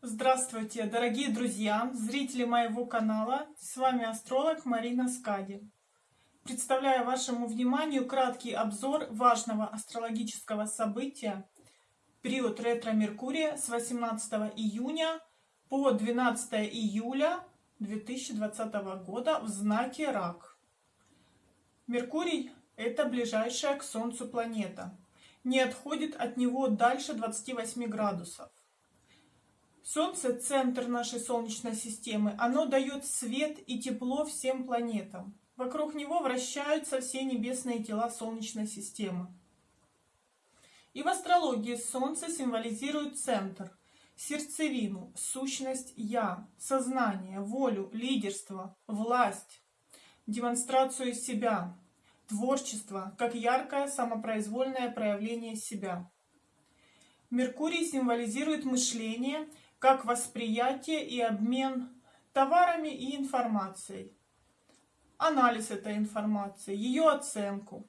Здравствуйте, дорогие друзья, зрители моего канала. С вами астролог Марина Скади. Представляю вашему вниманию краткий обзор важного астрологического события период ретро-меркурия с 18 июня по 12 июля 2020 года в знаке Рак. Меркурий – это ближайшая к Солнцу планета. Не отходит от него дальше 28 градусов. Солнце – центр нашей Солнечной системы. Оно дает свет и тепло всем планетам. Вокруг него вращаются все небесные тела Солнечной системы. И в астрологии Солнце символизирует центр, сердцевину, сущность «Я», сознание, волю, лидерство, власть, демонстрацию себя, творчество, как яркое самопроизвольное проявление себя. Меркурий символизирует мышление – как восприятие и обмен товарами и информацией, анализ этой информации, ее оценку.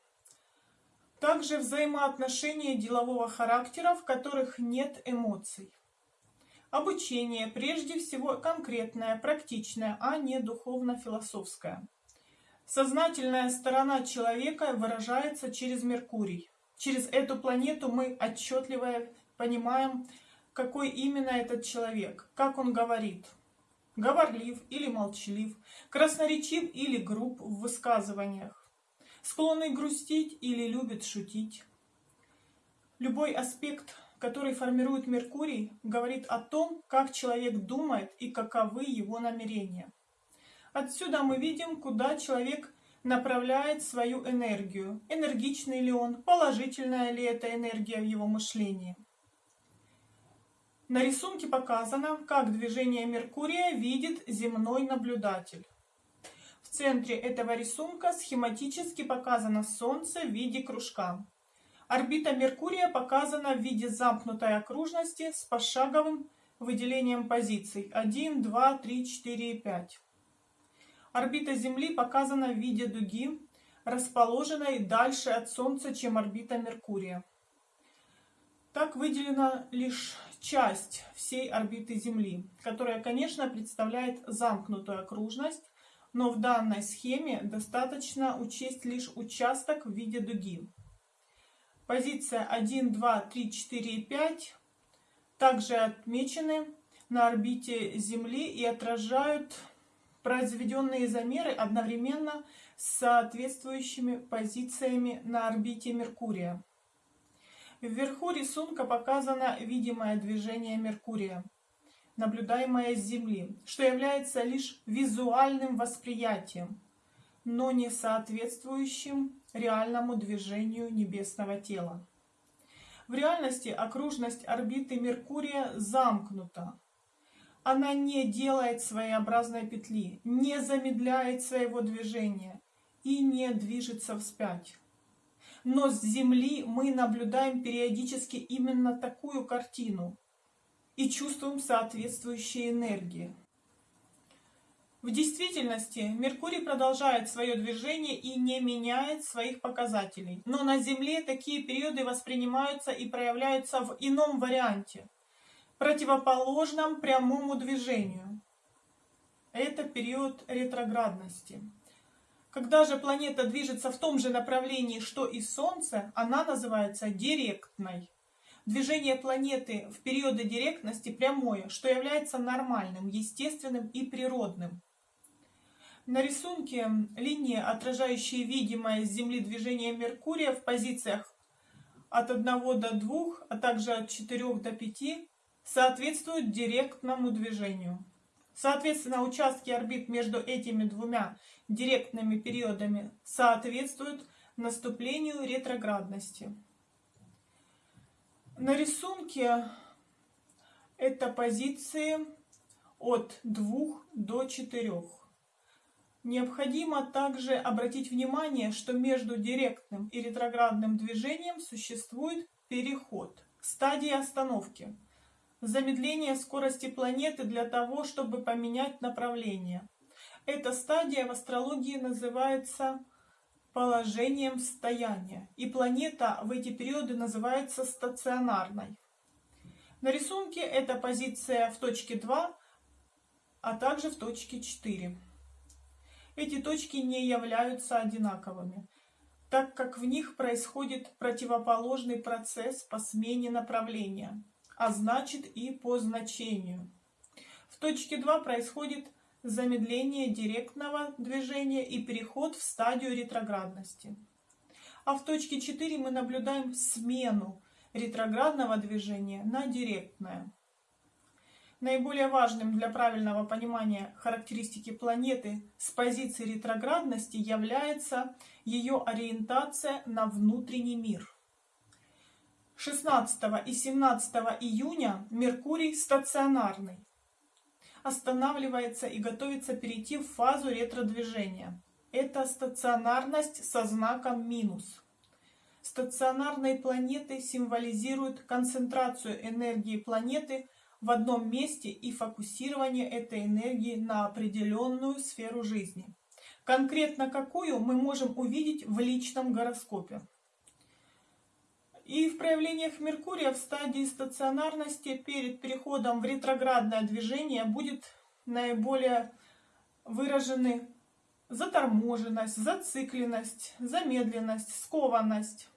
Также взаимоотношения делового характера, в которых нет эмоций. Обучение прежде всего конкретное, практичное, а не духовно-философское. Сознательная сторона человека выражается через Меркурий. Через эту планету мы отчетливо понимаем, какой именно этот человек, как он говорит. Говорлив или молчалив, красноречив или груб в высказываниях, склонный грустить или любит шутить. Любой аспект, который формирует Меркурий, говорит о том, как человек думает и каковы его намерения. Отсюда мы видим, куда человек направляет свою энергию. Энергичный ли он, положительная ли эта энергия в его мышлении. На рисунке показано, как движение Меркурия видит земной наблюдатель. В центре этого рисунка схематически показано Солнце в виде кружка. Орбита Меркурия показана в виде замкнутой окружности с пошаговым выделением позиций 1, 2, 3, 4 и 5. Орбита Земли показана в виде дуги, расположенной дальше от Солнца, чем орбита Меркурия. Так выделена лишь часть всей орбиты Земли, которая, конечно, представляет замкнутую окружность, но в данной схеме достаточно учесть лишь участок в виде дуги. Позиция 1, 2, 3, 4 и 5 также отмечены на орбите Земли и отражают произведенные замеры одновременно с соответствующими позициями на орбите Меркурия. Вверху рисунка показано видимое движение Меркурия, наблюдаемое с Земли, что является лишь визуальным восприятием, но не соответствующим реальному движению небесного тела. В реальности окружность орбиты Меркурия замкнута. Она не делает своеобразной петли, не замедляет своего движения и не движется вспять но с Земли мы наблюдаем периодически именно такую картину и чувствуем соответствующие энергии. В действительности Меркурий продолжает свое движение и не меняет своих показателей, но на Земле такие периоды воспринимаются и проявляются в ином варианте, противоположном прямому движению. Это период ретроградности. Когда же планета движется в том же направлении, что и Солнце, она называется директной. Движение планеты в периоды директности прямое, что является нормальным, естественным и природным. На рисунке линии, отражающие видимое с Земли движение Меркурия в позициях от 1 до 2, а также от 4 до 5, соответствуют директному движению. Соответственно, участки орбит между этими двумя директными периодами соответствуют наступлению ретроградности. На рисунке это позиции от 2 до 4. Необходимо также обратить внимание, что между директным и ретроградным движением существует переход, стадия остановки – замедление скорости планеты для того, чтобы поменять направление. Эта стадия в астрологии называется положением стояния, и планета в эти периоды называется стационарной. На рисунке это позиция в точке 2, а также в точке 4. Эти точки не являются одинаковыми, так как в них происходит противоположный процесс по смене направления, а значит и по значению. В точке 2 происходит замедление директного движения и переход в стадию ретроградности. А в точке 4 мы наблюдаем смену ретроградного движения на директное. Наиболее важным для правильного понимания характеристики планеты с позиции ретроградности является ее ориентация на внутренний мир. 16 и 17 июня Меркурий стационарный останавливается и готовится перейти в фазу ретродвижения. Это стационарность со знаком минус. Стационарные планеты символизируют концентрацию энергии планеты в одном месте и фокусирование этой энергии на определенную сферу жизни. Конкретно какую мы можем увидеть в личном гороскопе. И в проявлениях Меркурия в стадии стационарности перед переходом в ретроградное движение будет наиболее выражены заторможенность, зацикленность, замедленность, скованность.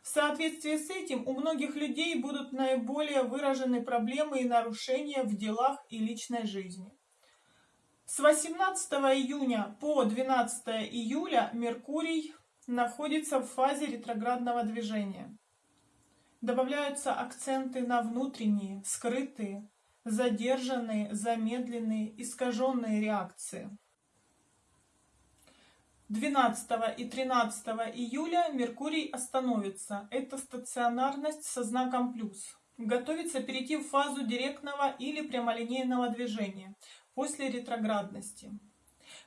В соответствии с этим у многих людей будут наиболее выражены проблемы и нарушения в делах и личной жизни. С 18 июня по 12 июля Меркурий находится в фазе ретроградного движения добавляются акценты на внутренние, скрытые, задержанные, замедленные, искаженные реакции. 12 и 13 июля Меркурий остановится. Это стационарность со знаком плюс. Готовится перейти в фазу директного или прямолинейного движения после ретроградности.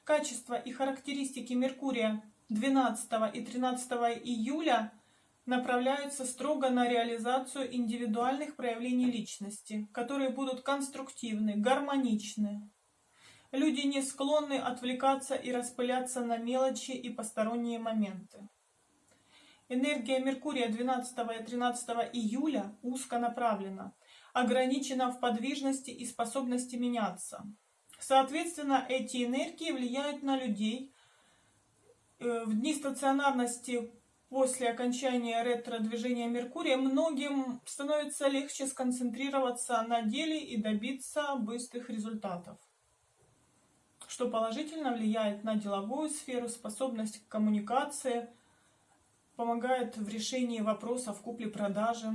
Качества и характеристики Меркурия 12 и 13 июля – направляются строго на реализацию индивидуальных проявлений личности, которые будут конструктивны, гармоничны. Люди не склонны отвлекаться и распыляться на мелочи и посторонние моменты. Энергия Меркурия 12 и 13 июля узко направлена, ограничена в подвижности и способности меняться. Соответственно, эти энергии влияют на людей. Э, в дни стационарности после окончания ретро-движения Меркурия многим становится легче сконцентрироваться на деле и добиться быстрых результатов, что положительно влияет на деловую сферу, способность к коммуникации, помогает в решении вопросов купли-продажи.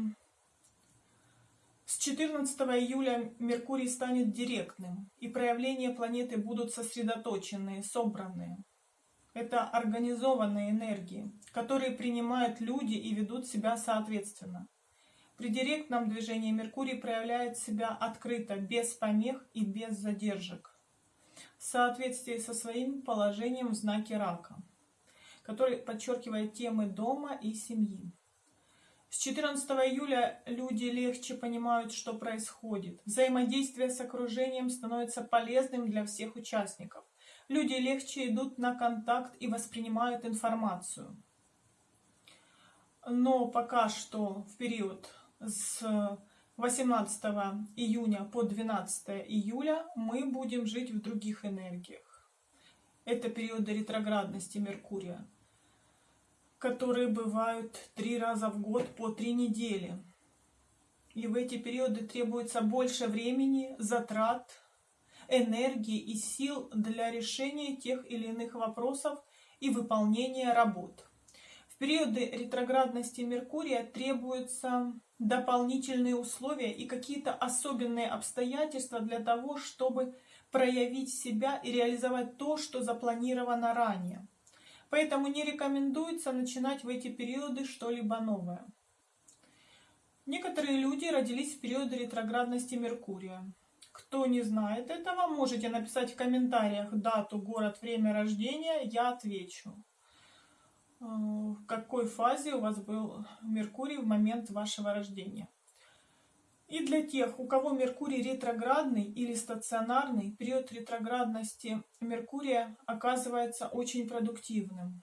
С 14 июля Меркурий станет директным, и проявления планеты будут сосредоточенные, собранные. Это организованные энергии, которые принимают люди и ведут себя соответственно. При директном движении Меркурий проявляет себя открыто, без помех и без задержек, в соответствии со своим положением в знаке рака, который подчеркивает темы дома и семьи. С 14 июля люди легче понимают, что происходит. Взаимодействие с окружением становится полезным для всех участников люди легче идут на контакт и воспринимают информацию. Но пока что в период с 18 июня по 12 июля мы будем жить в других энергиях. Это периоды ретроградности Меркурия, которые бывают три раза в год по три недели. И в эти периоды требуется больше времени, затрат, энергии и сил для решения тех или иных вопросов и выполнения работ. В периоды ретроградности Меркурия требуются дополнительные условия и какие-то особенные обстоятельства для того, чтобы проявить себя и реализовать то, что запланировано ранее. Поэтому не рекомендуется начинать в эти периоды что-либо новое. Некоторые люди родились в периоды ретроградности Меркурия. Кто не знает этого, можете написать в комментариях дату, город, время рождения, я отвечу. Э, в какой фазе у вас был Меркурий в момент вашего рождения. И для тех, у кого Меркурий ретроградный или стационарный, период ретроградности Меркурия оказывается очень продуктивным.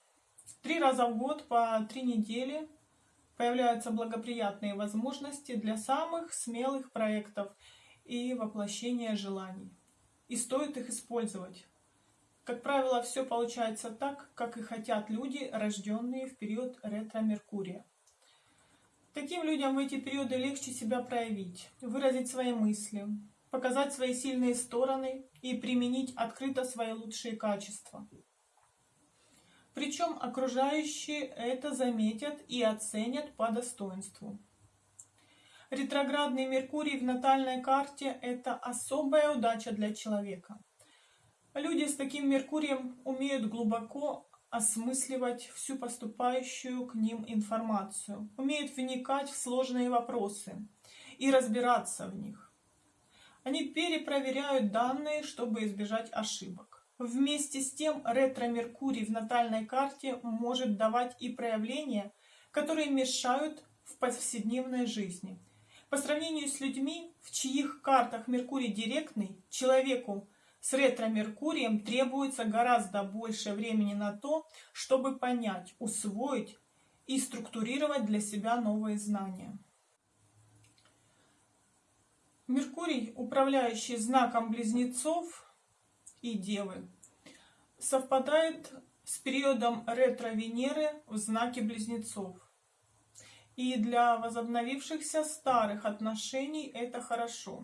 Три раза в год по три недели появляются благоприятные возможности для самых смелых проектов и воплощения желаний. И стоит их использовать. Как правило, все получается так, как и хотят люди, рожденные в период ретро-меркурия. Таким людям в эти периоды легче себя проявить, выразить свои мысли, показать свои сильные стороны и применить открыто свои лучшие качества. Причем окружающие это заметят и оценят по достоинству. Ретроградный Меркурий в натальной карте – это особая удача для человека. Люди с таким Меркурием умеют глубоко осмысливать всю поступающую к ним информацию, умеют вникать в сложные вопросы и разбираться в них. Они перепроверяют данные, чтобы избежать ошибок. Вместе с тем ретро-меркурий в натальной карте может давать и проявления, которые мешают в повседневной жизни. По сравнению с людьми, в чьих картах Меркурий директный, человеку с ретро-меркурием требуется гораздо больше времени на то, чтобы понять, усвоить и структурировать для себя новые знания. Меркурий, управляющий знаком близнецов и Девы, совпадает с периодом ретро-Венеры в знаке близнецов. И для возобновившихся старых отношений это хорошо.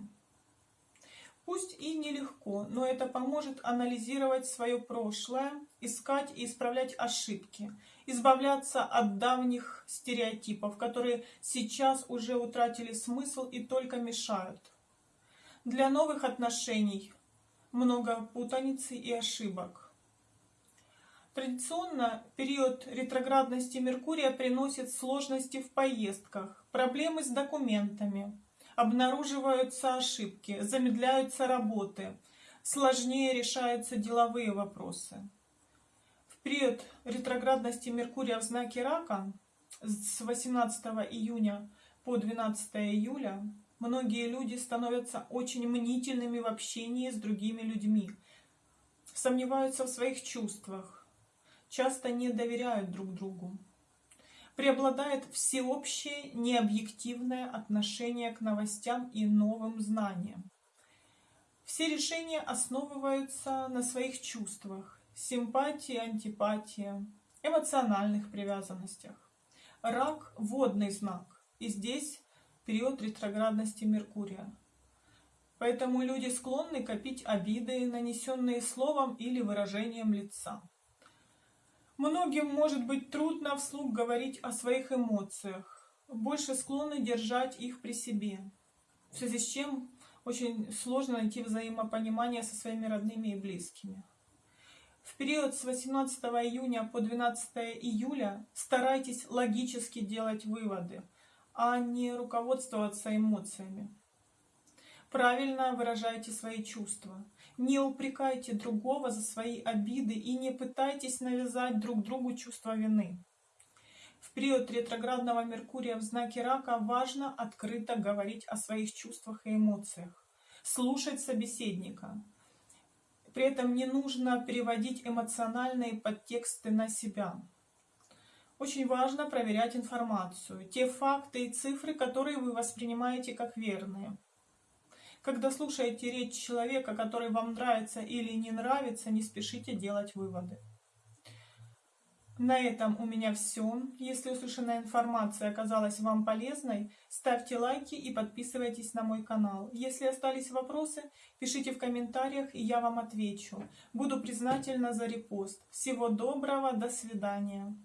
Пусть и нелегко, но это поможет анализировать свое прошлое, искать и исправлять ошибки, избавляться от давних стереотипов, которые сейчас уже утратили смысл и только мешают. Для новых отношений много путаницы и ошибок. Традиционно период ретроградности Меркурия приносит сложности в поездках, проблемы с документами, обнаруживаются ошибки, замедляются работы, сложнее решаются деловые вопросы. В период ретроградности Меркурия в знаке Рака с 18 июня по 12 июля многие люди становятся очень мнительными в общении с другими людьми, сомневаются в своих чувствах, часто не доверяют друг другу преобладает всеобщее необъективное отношение к новостям и новым знаниям. Все решения основываются на своих чувствах, симпатии, антипатии, эмоциональных привязанностях. Рак – водный знак, и здесь период ретроградности Меркурия. Поэтому люди склонны копить обиды, нанесенные словом или выражением лица. Многим может быть трудно вслух говорить о своих эмоциях, больше склонны держать их при себе, в связи с чем очень сложно найти взаимопонимание со своими родными и близкими. В период с 18 июня по 12 июля старайтесь логически делать выводы, а не руководствоваться эмоциями. Правильно выражайте свои чувства. Не упрекайте другого за свои обиды и не пытайтесь навязать друг другу чувство вины. В период ретроградного Меркурия в знаке Рака важно открыто говорить о своих чувствах и эмоциях, слушать собеседника. При этом не нужно переводить эмоциональные подтексты на себя. Очень важно проверять информацию, те факты и цифры, которые вы воспринимаете как верные. Когда слушаете речь человека, который вам нравится или не нравится, не спешите делать выводы. На этом у меня все. Если услышанная информация оказалась вам полезной, ставьте лайки и подписывайтесь на мой канал. Если остались вопросы, пишите в комментариях, и я вам отвечу. Буду признательна за репост. Всего доброго, до свидания.